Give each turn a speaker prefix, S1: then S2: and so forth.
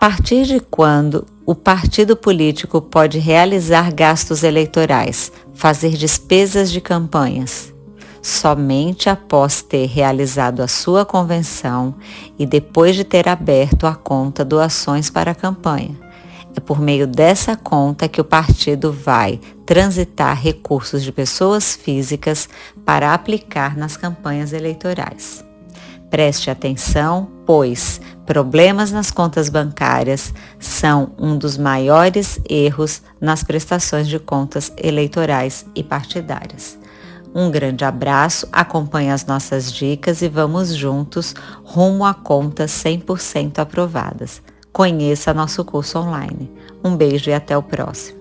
S1: partir de quando o partido político pode realizar gastos eleitorais, fazer despesas de campanhas? Somente após ter realizado a sua convenção e depois de ter aberto a conta doações para a campanha. É por meio dessa conta que o partido vai transitar recursos de pessoas físicas para aplicar nas campanhas eleitorais. Preste atenção, pois problemas nas contas bancárias são um dos maiores erros nas prestações de contas eleitorais e partidárias. Um grande abraço, acompanhe as nossas dicas e vamos juntos rumo a contas 100% aprovadas. Conheça nosso curso online. Um beijo e até o próximo.